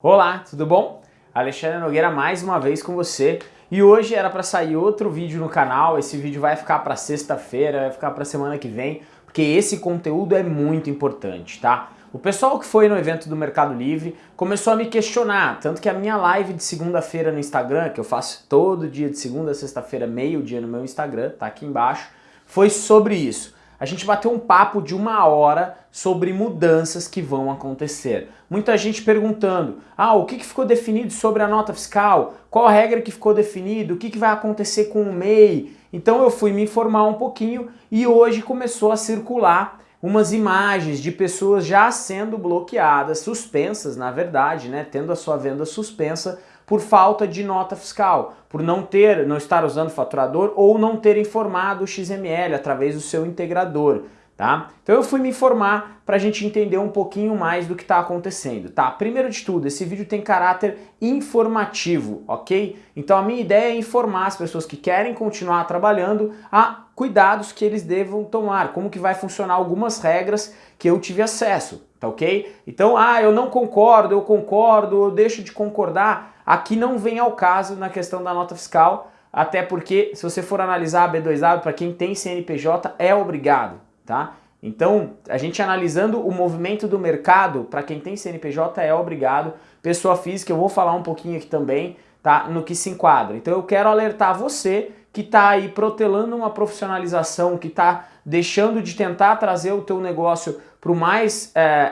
Olá, tudo bom? Alexandre Nogueira mais uma vez com você e hoje era para sair outro vídeo no canal, esse vídeo vai ficar para sexta-feira, vai ficar para semana que vem, porque esse conteúdo é muito importante, tá? O pessoal que foi no evento do Mercado Livre começou a me questionar, tanto que a minha live de segunda-feira no Instagram, que eu faço todo dia de segunda a sexta-feira, meio dia no meu Instagram, tá aqui embaixo, foi sobre isso a gente bateu um papo de uma hora sobre mudanças que vão acontecer. Muita gente perguntando, ah, o que, que ficou definido sobre a nota fiscal? Qual a regra que ficou definida? O que, que vai acontecer com o MEI? Então eu fui me informar um pouquinho e hoje começou a circular umas imagens de pessoas já sendo bloqueadas, suspensas na verdade, né, tendo a sua venda suspensa por falta de nota fiscal, por não ter, não estar usando faturador ou não ter informado o XML através do seu integrador. Tá? Então eu fui me informar para a gente entender um pouquinho mais do que está acontecendo. Tá? Primeiro de tudo, esse vídeo tem caráter informativo, ok? Então a minha ideia é informar as pessoas que querem continuar trabalhando a cuidados que eles devam tomar, como que vai funcionar algumas regras que eu tive acesso, tá ok? Então, ah, eu não concordo, eu concordo, eu deixo de concordar, Aqui não vem ao caso na questão da nota fiscal, até porque se você for analisar a B2W, para quem tem CNPJ, é obrigado, tá? Então, a gente analisando o movimento do mercado, para quem tem CNPJ é obrigado, pessoa física, eu vou falar um pouquinho aqui também, tá? No que se enquadra. Então eu quero alertar você que está aí protelando uma profissionalização, que está deixando de tentar trazer o teu negócio para o mais é,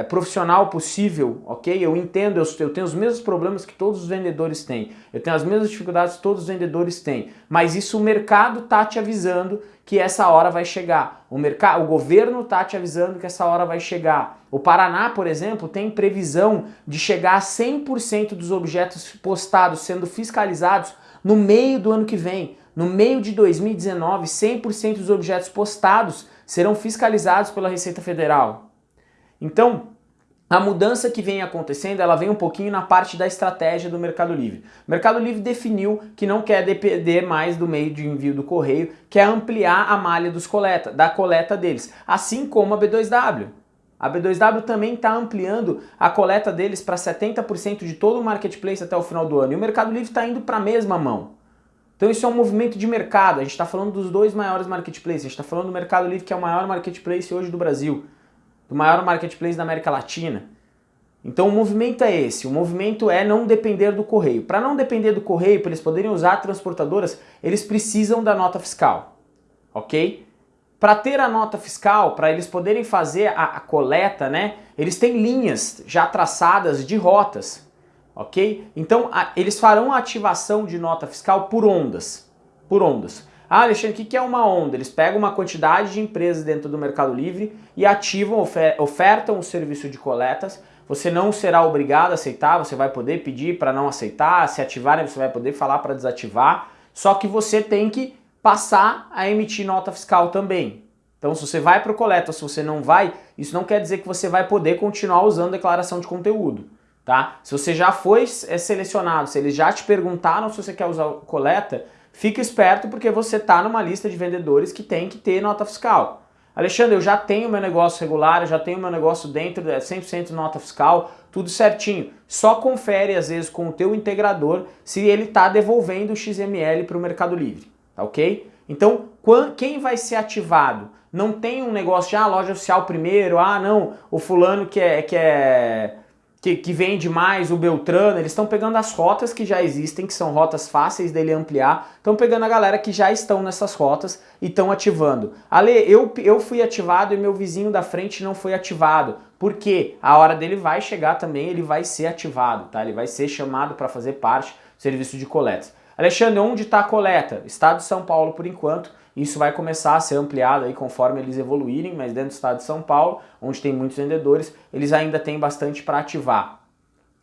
é, profissional possível, ok? Eu entendo, eu, eu, tenho os mesmos problemas que todos os vendedores têm, eu tenho as mesmas dificuldades que todos os vendedores têm, mas isso o mercado está te avisando que essa hora vai chegar, o, mercado, o governo está te avisando que essa hora vai chegar. O Paraná, por exemplo, tem previsão de chegar a 100% dos objetos postados sendo fiscalizados no meio do ano que vem. No meio de 2019, 100% dos objetos postados serão fiscalizados pela Receita Federal. Então, a mudança que vem acontecendo, ela vem um pouquinho na parte da estratégia do Mercado Livre. O Mercado Livre definiu que não quer depender mais do meio de envio do correio, quer ampliar a malha dos coleta, da coleta deles, assim como a B2W. A B2W também está ampliando a coleta deles para 70% de todo o marketplace até o final do ano. E o Mercado Livre está indo para a mesma mão. Então isso é um movimento de mercado, a gente está falando dos dois maiores marketplaces, a gente está falando do Mercado Livre que é o maior marketplace hoje do Brasil, do maior marketplace da América Latina. Então o movimento é esse, o movimento é não depender do correio. Para não depender do correio, para eles poderem usar transportadoras, eles precisam da nota fiscal, ok? Para ter a nota fiscal, para eles poderem fazer a, a coleta, né, eles têm linhas já traçadas de rotas, ok? Então a, eles farão a ativação de nota fiscal por ondas, por ondas. Ah, Alexandre, o que é uma onda? Eles pegam uma quantidade de empresas dentro do Mercado Livre e ativam, ofer ofertam o serviço de coletas. Você não será obrigado a aceitar, você vai poder pedir para não aceitar, se ativarem você vai poder falar para desativar, só que você tem que passar a emitir nota fiscal também. Então se você vai para o coleta, se você não vai, isso não quer dizer que você vai poder continuar usando declaração de conteúdo tá? Se você já foi é, selecionado, se eles já te perguntaram se você quer usar coleta, fica esperto porque você está numa lista de vendedores que tem que ter nota fiscal. Alexandre, eu já tenho meu negócio regular, eu já tenho meu negócio dentro de 100% nota fiscal, tudo certinho. Só confere às vezes com o teu integrador se ele está devolvendo o XML para o Mercado Livre, tá ok? Então, quem vai ser ativado? Não tem um negócio de ah, loja oficial primeiro, ah não, o fulano que é, que é que, que vende mais, o Beltrano, eles estão pegando as rotas que já existem, que são rotas fáceis dele ampliar, estão pegando a galera que já estão nessas rotas e estão ativando. Ale, eu, eu fui ativado e meu vizinho da frente não foi ativado. Por quê? A hora dele vai chegar também, ele vai ser ativado, tá? Ele vai ser chamado para fazer parte do serviço de coletas. Alexandre, onde está a coleta? Estado de São Paulo por enquanto, isso vai começar a ser ampliado aí conforme eles evoluírem, mas dentro do estado de São Paulo, onde tem muitos vendedores, eles ainda têm bastante para ativar.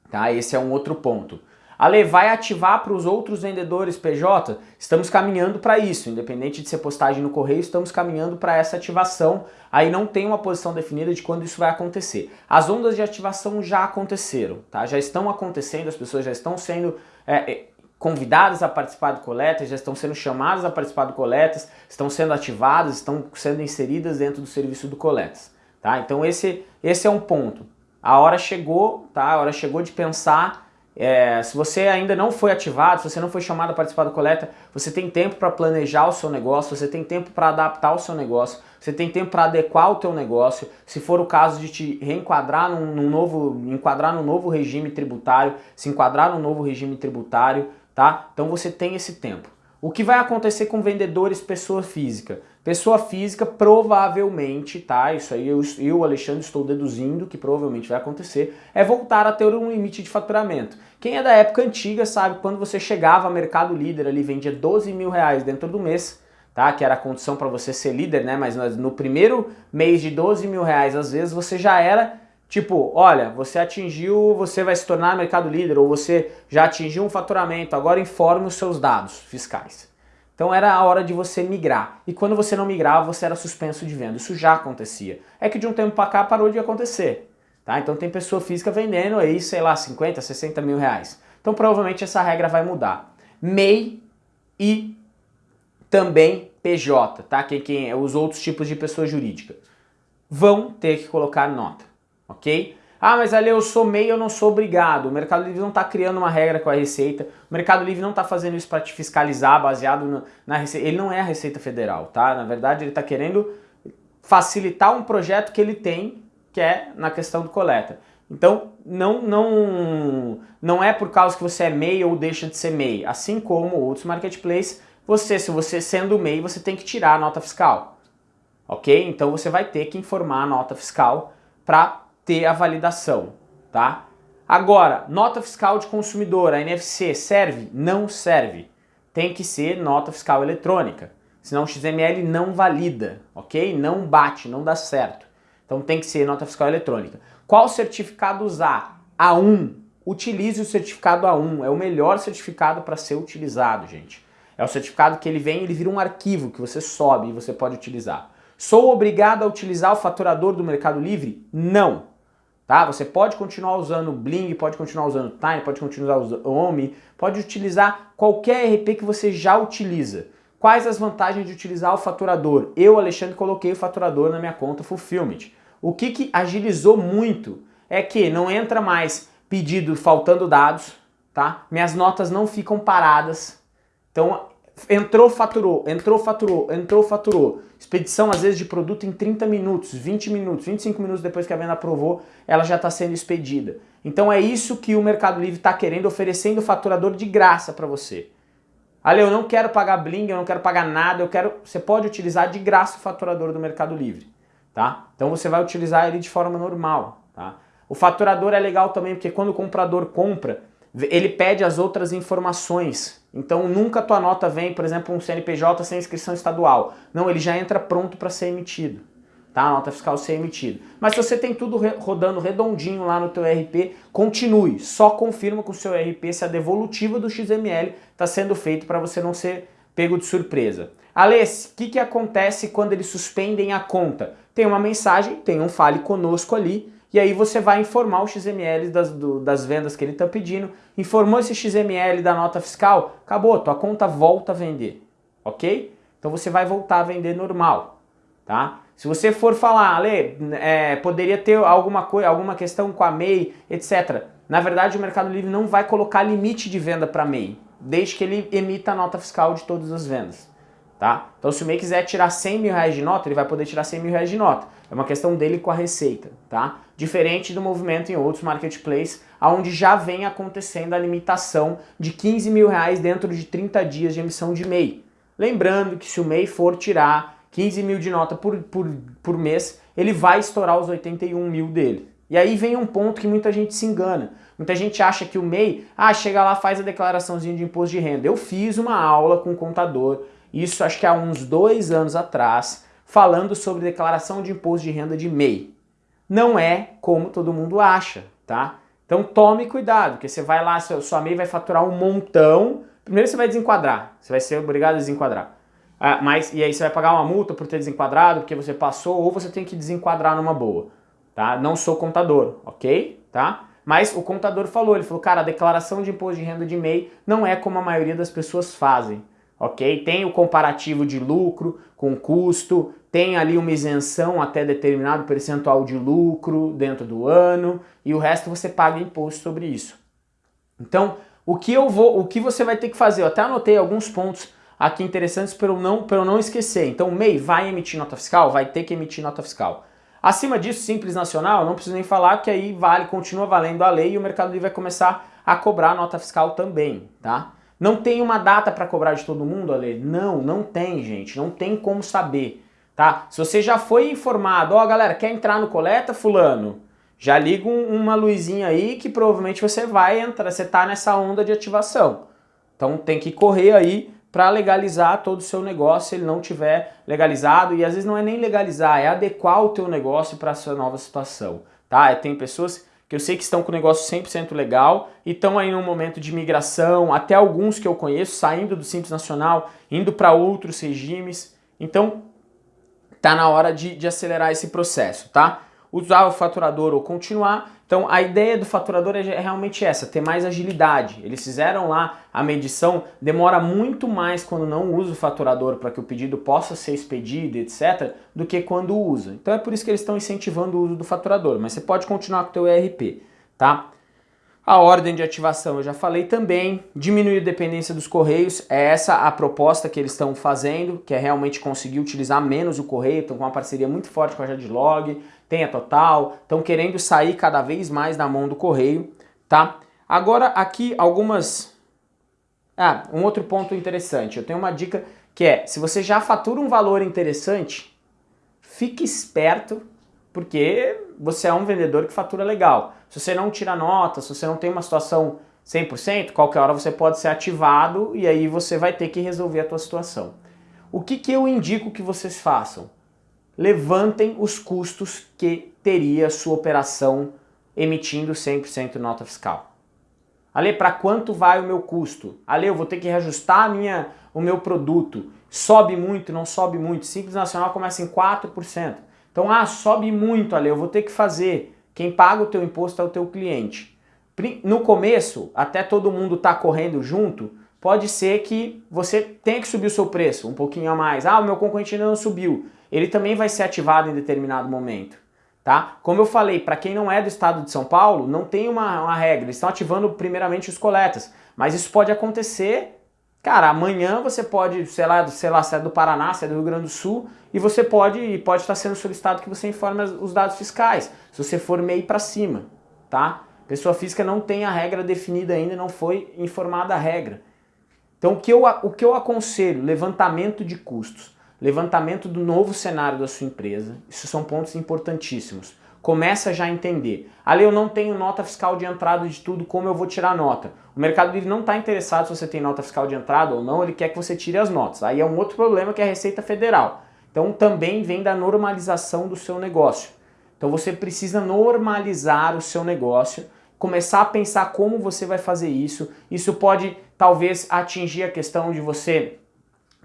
Tá? Esse é um outro ponto. Ale, vai ativar para os outros vendedores PJ? Estamos caminhando para isso, independente de ser postagem no correio, estamos caminhando para essa ativação. Aí não tem uma posição definida de quando isso vai acontecer. As ondas de ativação já aconteceram, tá? já estão acontecendo, as pessoas já estão sendo é, convidadas a participar do coletas, já estão sendo chamadas a participar do coletas, estão sendo ativadas, estão sendo inseridas dentro do serviço do coletas. Tá? Então esse, esse é um ponto. a hora chegou, tá? A hora chegou de pensar é, se você ainda não foi ativado, se você não foi chamado a participar da coleta, você tem tempo para planejar o seu negócio, você tem tempo para adaptar o seu negócio, você tem tempo para adequar o teu negócio, se for o caso de te reenquadrar num, num novo, enquadrar num novo regime tributário, se enquadrar num novo regime tributário, tá? Então você tem esse tempo. O que vai acontecer com vendedores pessoa física? Pessoa física provavelmente, tá? Isso aí eu, eu, Alexandre, estou deduzindo que provavelmente vai acontecer, é voltar a ter um limite de faturamento. Quem é da época antiga sabe quando você chegava ao Mercado Líder ali, vendia 12 mil reais dentro do mês, tá? Que era a condição para você ser líder, né? Mas no primeiro mês de 12 mil reais, às vezes, você já era Tipo, olha, você atingiu, você vai se tornar mercado líder ou você já atingiu um faturamento, agora informe os seus dados fiscais. Então era a hora de você migrar. E quando você não migrava, você era suspenso de venda. Isso já acontecia. É que de um tempo para cá parou de acontecer. Tá? Então tem pessoa física vendendo aí, sei lá, 50, 60 mil reais. Então provavelmente essa regra vai mudar. MEI e também PJ, tá? Que, que os outros tipos de pessoa jurídica vão ter que colocar nota ok? Ah, mas ali eu sou MEI, eu não sou obrigado. O Mercado Livre não está criando uma regra com a Receita. O Mercado Livre não está fazendo isso para te fiscalizar baseado no, na Receita. Ele não é a Receita Federal, tá? Na verdade, ele está querendo facilitar um projeto que ele tem, que é na questão do coleta. Então, não, não, não é por causa que você é MEI ou deixa de ser MEI. Assim como outros marketplaces, você, se você sendo MEI, você tem que tirar a nota fiscal. Ok? Então você vai ter que informar a nota fiscal para ter a validação, tá? Agora, nota fiscal de consumidor, a NFC, serve? Não serve. Tem que ser nota fiscal eletrônica, senão o XML não valida, ok? Não bate, não dá certo. Então tem que ser nota fiscal eletrônica. Qual certificado usar? A1. Utilize o certificado A1, é o melhor certificado para ser utilizado, gente. É o certificado que ele vem, ele vira um arquivo que você sobe e você pode utilizar. Sou obrigado a utilizar o faturador do Mercado Livre? Não tá? Você pode continuar usando Bling, pode continuar usando Time, pode continuar usando Omi, pode utilizar qualquer RP que você já utiliza. Quais as vantagens de utilizar o faturador? Eu, Alexandre, coloquei o faturador na minha conta Fulfillment. O que, que agilizou muito é que não entra mais pedido faltando dados, tá? Minhas notas não ficam paradas. Então entrou, faturou, entrou, faturou, entrou, faturou. Expedição, às vezes, de produto em 30 minutos, 20 minutos, 25 minutos depois que a venda aprovou, ela já está sendo expedida. Então é isso que o Mercado Livre está querendo, oferecendo o faturador de graça para você. Ale, eu não quero pagar bling, eu não quero pagar nada, eu quero... Você pode utilizar de graça o faturador do Mercado Livre, tá? Então você vai utilizar ele de forma normal, tá? O faturador é legal também porque quando o comprador compra, ele pede as outras informações. Então nunca tua nota vem, por exemplo, um CNPJ sem inscrição estadual. Não, ele já entra pronto para ser emitido. Tá? A nota fiscal ser emitida. Mas se você tem tudo rodando redondinho lá no teu RP, continue. Só confirma com o seu RP se a devolutiva do XML está sendo feito para você não ser pego de surpresa. Alês, o que, que acontece quando eles suspendem a conta? Tem uma mensagem, tem um fale conosco ali, e aí você vai informar o XML das, do, das vendas que ele está pedindo. Informou esse XML da nota fiscal, acabou, tua conta volta a vender, ok? Então você vai voltar a vender normal, tá? Se você for falar, Ale, é, poderia ter alguma, coisa, alguma questão com a MEI, etc. Na verdade, o Mercado Livre não vai colocar limite de venda para MEI, desde que ele emita a nota fiscal de todas as vendas. Tá? Então se o MEI quiser tirar 100 mil reais de nota, ele vai poder tirar 100 mil reais de nota. É uma questão dele com a receita, tá? Diferente do movimento em outros marketplaces, onde já vem acontecendo a limitação de 15 mil reais dentro de 30 dias de emissão de MEI. Lembrando que se o MEI for tirar 15 mil de nota por, por, por mês, ele vai estourar os 81 mil dele. E aí vem um ponto que muita gente se engana. Muita gente acha que o MEI, ah, chega lá, faz a declaraçãozinha de imposto de renda. Eu fiz uma aula com o contador, isso acho que há uns dois anos atrás, falando sobre declaração de imposto de renda de MEI. Não é como todo mundo acha, tá? Então tome cuidado, porque você vai lá, sua MEI vai faturar um montão, primeiro você vai desenquadrar, você vai ser obrigado a desenquadrar. Ah, mas, e aí você vai pagar uma multa por ter desenquadrado, porque você passou, ou você tem que desenquadrar numa boa, tá? Não sou contador, ok? Tá? Mas o contador falou, ele falou, cara, a declaração de imposto de renda de MEI não é como a maioria das pessoas fazem ok? Tem o comparativo de lucro com custo, tem ali uma isenção até determinado percentual de lucro dentro do ano e o resto você paga imposto sobre isso. Então, o que eu vou, o que você vai ter que fazer, eu até anotei alguns pontos aqui interessantes para eu não, para eu não esquecer. Então, o MEI vai emitir nota fiscal? Vai ter que emitir nota fiscal. Acima disso, Simples Nacional, não preciso nem falar, que aí vale, continua valendo a lei e o Mercado Livre vai começar a cobrar nota fiscal também, tá? Não tem uma data para cobrar de todo mundo, Ale? Não, não tem, gente. Não tem como saber, tá? Se você já foi informado, ó, oh, galera, quer entrar no coleta, fulano? Já liga um, uma luzinha aí que provavelmente você vai entrar, você tá nessa onda de ativação. Então tem que correr aí para legalizar todo o seu negócio se ele não tiver legalizado. E às vezes não é nem legalizar, é adequar o teu negócio para essa nova situação. Tá? Tem pessoas que eu sei que estão com o negócio 100% legal e estão aí num momento de migração, até alguns que eu conheço saindo do Simples Nacional, indo para outros regimes. Então, tá na hora de, de acelerar esse processo, tá? Usar o faturador ou continuar, então a ideia do faturador é, é realmente essa, ter mais agilidade. Eles fizeram lá a medição, demora muito mais quando não usa o faturador para que o pedido possa ser expedido, etc, do que quando usa. Então é por isso que eles estão incentivando o uso do faturador, mas você pode continuar com o teu ERP, tá? A ordem de ativação eu já falei também, diminuir a dependência dos correios, é essa a proposta que eles estão fazendo, que é realmente conseguir utilizar menos o correio, estão com uma parceria muito forte com a Jadlog, tem a Total, estão querendo sair cada vez mais da mão do correio, tá? Agora aqui algumas... Ah, um outro ponto interessante, eu tenho uma dica que é, se você já fatura um valor interessante, fique esperto porque você é um vendedor que fatura legal. Se você não tira nota, se você não tem uma situação 100%, qualquer hora você pode ser ativado e aí você vai ter que resolver a tua situação. O que, que eu indico que vocês façam? Levantem os custos que teria sua operação emitindo 100% nota fiscal. Ale, para quanto vai o meu custo? Ale, eu vou ter que reajustar minha, o meu produto. Sobe muito, não sobe muito. Simples Nacional começa em 4%. Então, ah, sobe muito, Ale, eu vou ter que fazer. Quem paga o teu imposto é o teu cliente. No começo, até todo mundo tá correndo junto, pode ser que você tenha que subir o seu preço um pouquinho a mais. Ah, o meu concorrente ainda não subiu. Ele também vai ser ativado em determinado momento. Tá? Como eu falei, para quem não é do estado de São Paulo, não tem uma, uma regra. Eles estão ativando primeiramente os coletas. Mas isso pode acontecer Cara, amanhã você pode, sei lá, sei lá, se é do Paraná, se é do Rio Grande do Sul, e você pode, pode estar sendo solicitado que você informe os dados fiscais, se você for MEI para cima, tá? Pessoa física não tem a regra definida ainda, não foi informada a regra. Então o que eu, o que eu aconselho? Levantamento de custos, levantamento do novo cenário da sua empresa, isso são pontos importantíssimos começa já a entender. Ali eu não tenho nota fiscal de entrada de tudo, como eu vou tirar nota? O Mercado Livre não está interessado se você tem nota fiscal de entrada ou não, ele quer que você tire as notas. Aí é um outro problema que é a Receita Federal. Então também vem da normalização do seu negócio. Então você precisa normalizar o seu negócio, começar a pensar como você vai fazer isso. Isso pode talvez atingir a questão de você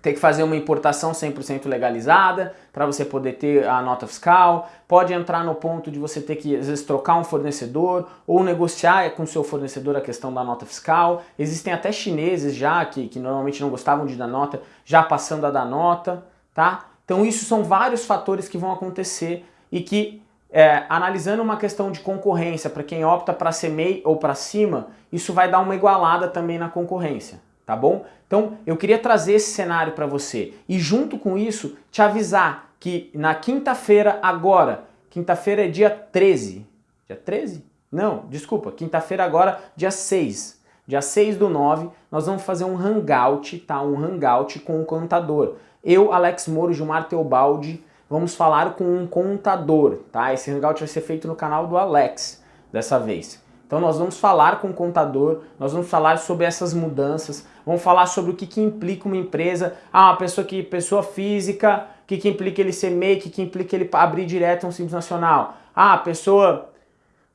ter que fazer uma importação 100% legalizada para você poder ter a nota fiscal, pode entrar no ponto de você ter que às vezes trocar um fornecedor ou negociar com seu fornecedor a questão da nota fiscal. Existem até chineses já que, que normalmente não gostavam de dar nota, já passando a dar nota, tá? Então isso são vários fatores que vão acontecer e que é, analisando uma questão de concorrência para quem opta para ser MEI ou para cima, isso vai dar uma igualada também na concorrência tá bom? Então eu queria trazer esse cenário para você e junto com isso te avisar que na quinta-feira agora, quinta-feira é dia 13, dia 13? Não, desculpa, quinta-feira agora, dia 6, dia 6 do 9, nós vamos fazer um hangout, tá? Um hangout com um contador. Eu, Alex Moro, Gilmar Teobaldi, vamos falar com um contador, tá? Esse hangout vai ser feito no canal do Alex, dessa vez. Então nós vamos falar com o contador, nós vamos falar sobre essas mudanças, vamos falar sobre o que, que implica uma empresa, ah, uma pessoa que pessoa física, o que, que implica ele ser MEI, o que, que implica ele abrir direto um Simples Nacional. Ah, pessoa,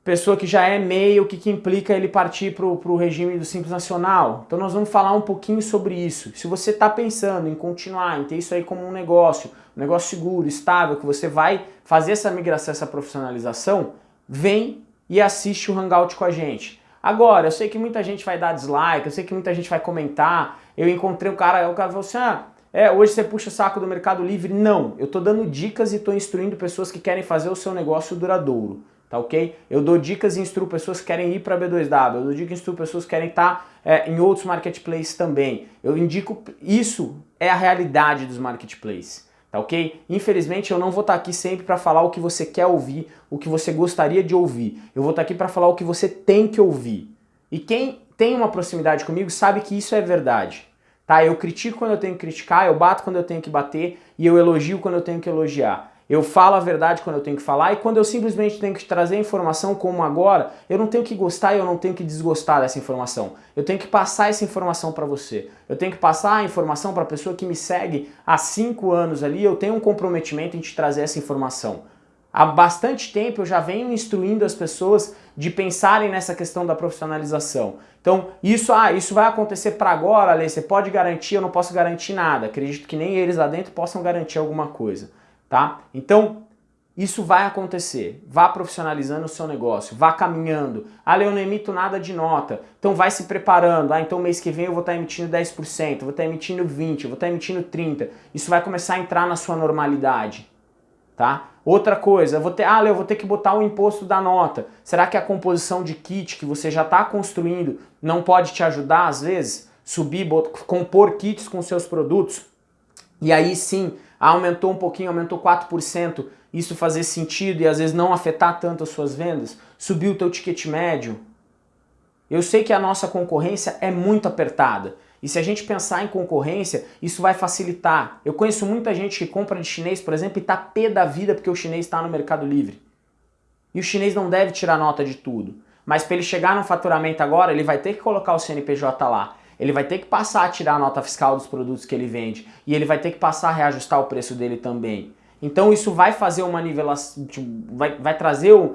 pessoa que já é MEI, o que, que implica ele partir para o regime do Simples Nacional. Então nós vamos falar um pouquinho sobre isso. Se você está pensando em continuar, em ter isso aí como um negócio, um negócio seguro, estável, que você vai fazer essa migração, essa profissionalização, vem e assiste o Hangout com a gente. Agora, eu sei que muita gente vai dar dislike, eu sei que muita gente vai comentar, eu encontrei um cara, o cara falou assim, ah, é, hoje você puxa o saco do Mercado Livre. Não, eu estou dando dicas e estou instruindo pessoas que querem fazer o seu negócio duradouro, tá ok? Eu dou dicas e instruo pessoas que querem ir para B2W, eu dou dicas e instruo pessoas que querem estar tá, é, em outros marketplaces também. Eu indico, isso é a realidade dos marketplaces tá ok? Infelizmente eu não vou estar tá aqui sempre para falar o que você quer ouvir, o que você gostaria de ouvir. Eu vou estar tá aqui para falar o que você tem que ouvir. E quem tem uma proximidade comigo sabe que isso é verdade. Tá? Eu critico quando eu tenho que criticar, eu bato quando eu tenho que bater e eu elogio quando eu tenho que elogiar. Eu falo a verdade quando eu tenho que falar e quando eu simplesmente tenho que trazer informação como agora, eu não tenho que gostar e eu não tenho que desgostar dessa informação. Eu tenho que passar essa informação para você. Eu tenho que passar a informação para a pessoa que me segue há cinco anos ali, eu tenho um comprometimento em te trazer essa informação. Há bastante tempo eu já venho instruindo as pessoas de pensarem nessa questão da profissionalização. Então, isso, ah, isso vai acontecer para agora, Ale, você pode garantir, eu não posso garantir nada. Acredito que nem eles lá dentro possam garantir alguma coisa tá? Então, isso vai acontecer. Vá profissionalizando o seu negócio, vá caminhando. Ah, eu não emito nada de nota. Então vai se preparando. Ah, então mês que vem eu vou estar emitindo 10%, vou estar emitindo 20%, vou estar emitindo 30%. Isso vai começar a entrar na sua normalidade. Tá? Outra coisa, vou ter, ah, eu vou ter que botar o imposto da nota. Será que a composição de kit que você já está construindo não pode te ajudar às vezes? Subir, compor kits com seus produtos? E aí sim, aumentou um pouquinho, aumentou 4%, isso fazer sentido e às vezes não afetar tanto as suas vendas? Subiu o teu ticket médio? Eu sei que a nossa concorrência é muito apertada. E se a gente pensar em concorrência, isso vai facilitar. Eu conheço muita gente que compra de chinês, por exemplo, e tá pé da vida porque o chinês está no Mercado Livre. E o chinês não deve tirar nota de tudo. Mas para ele chegar no faturamento agora, ele vai ter que colocar o CNPJ lá ele vai ter que passar a tirar a nota fiscal dos produtos que ele vende e ele vai ter que passar a reajustar o preço dele também. Então isso vai fazer uma nivelação, tipo, vai, vai trazer um,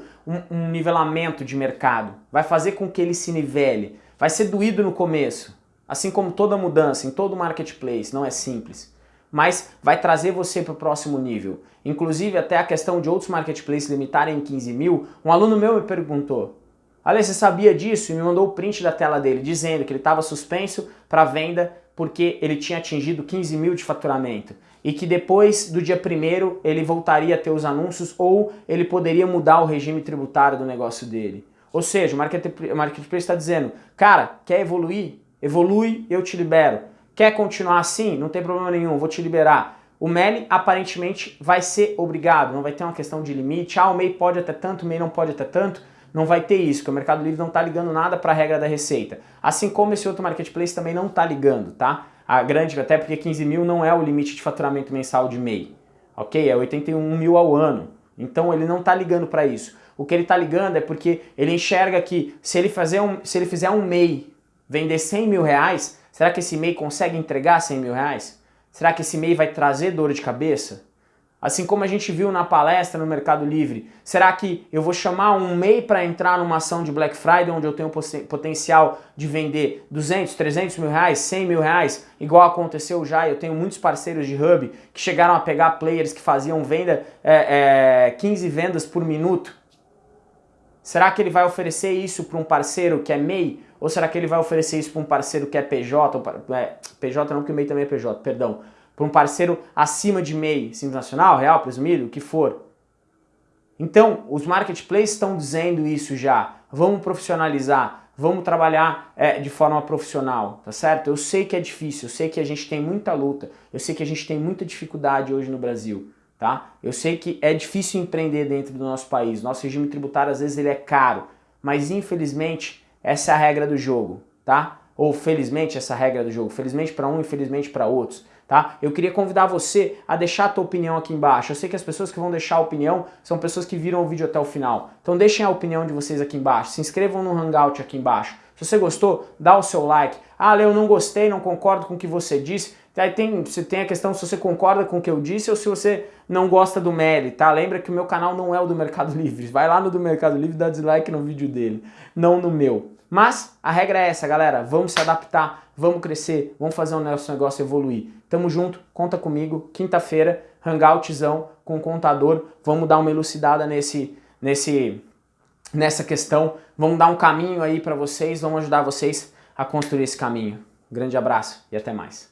um nivelamento de mercado, vai fazer com que ele se nivele. Vai ser doído no começo, assim como toda mudança em todo marketplace, não é simples. Mas vai trazer você para o próximo nível. Inclusive até a questão de outros marketplaces limitarem em 15 mil, um aluno meu me perguntou, Ale, você sabia disso? E me mandou o print da tela dele, dizendo que ele estava suspenso para venda porque ele tinha atingido 15 mil de faturamento. E que depois do dia 1 ele voltaria a ter os anúncios ou ele poderia mudar o regime tributário do negócio dele. Ou seja, o Marketplace está dizendo, cara, quer evoluir? Evolui, eu te libero. Quer continuar assim? Não tem problema nenhum, vou te liberar. O MELI aparentemente vai ser obrigado, não vai ter uma questão de limite. Ah, o MEI pode até tanto, o MEI não pode até tanto não vai ter isso, que o Mercado Livre não está ligando nada para a regra da receita. Assim como esse outro marketplace também não está ligando, tá? A grande, até porque 15 mil não é o limite de faturamento mensal de MEI, ok? É 81 mil ao ano. Então ele não está ligando para isso. O que ele está ligando é porque ele enxerga que se ele, fazer um, se ele fizer um MEI vender 100 mil reais, será que esse MEI consegue entregar 100 mil reais? Será que esse MEI vai trazer dor de cabeça? Assim como a gente viu na palestra no Mercado Livre, será que eu vou chamar um MEI para entrar numa ação de Black Friday onde eu tenho potencial de vender 200, 300 mil reais, 100 mil reais, igual aconteceu já, eu tenho muitos parceiros de Hub que chegaram a pegar players que faziam venda, é, é, 15 vendas por minuto. Será que ele vai oferecer isso para um parceiro que é MEI? Ou será que ele vai oferecer isso para um parceiro que é PJ? É, PJ não, porque o MEI também é PJ, perdão para um parceiro acima de MEI, simples nacional, real, presumido, o que for. Então, os marketplaces estão dizendo isso já. Vamos profissionalizar, vamos trabalhar é, de forma profissional, tá certo? Eu sei que é difícil, eu sei que a gente tem muita luta, eu sei que a gente tem muita dificuldade hoje no Brasil, tá? Eu sei que é difícil empreender dentro do nosso país, nosso regime tributário às vezes ele é caro, mas infelizmente essa é a regra do jogo, tá? Ou felizmente essa é a regra do jogo, felizmente para um, infelizmente para outros tá? Eu queria convidar você a deixar a tua opinião aqui embaixo. Eu sei que as pessoas que vão deixar a opinião são pessoas que viram o vídeo até o final. Então deixem a opinião de vocês aqui embaixo. Se inscrevam no Hangout aqui embaixo. Se você gostou, dá o seu like. Ah, Leo, não gostei, não concordo com o que você disse. Aí tem, você tem a questão se você concorda com o que eu disse ou se você não gosta do Meli, tá? Lembra que o meu canal não é o do Mercado Livre. Vai lá no do Mercado Livre e dá dislike no vídeo dele, não no meu. Mas a regra é essa, galera. Vamos se adaptar, vamos crescer, vamos fazer o nosso negócio evoluir. Tamo junto, conta comigo. Quinta-feira, hangoutzão com o contador. Vamos dar uma elucidada nesse, nesse, nessa questão. Vamos dar um caminho aí para vocês, vamos ajudar vocês a construir esse caminho. Grande abraço e até mais.